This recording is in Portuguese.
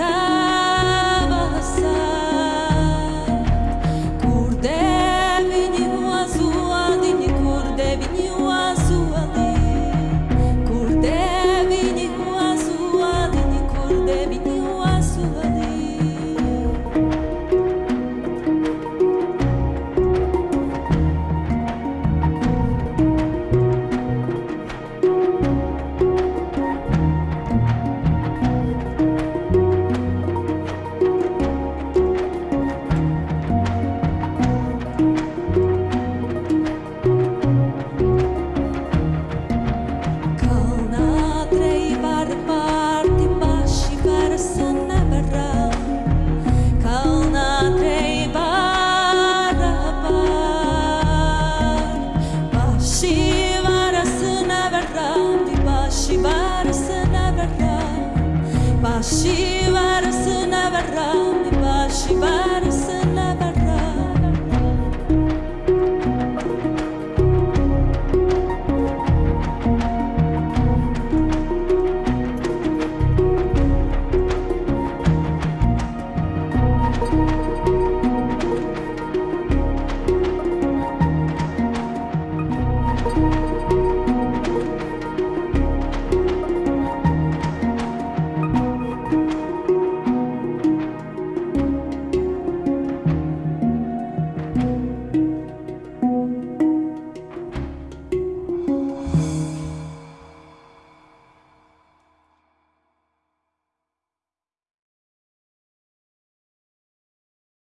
verdad. Shiva Rasana Varami Vashiva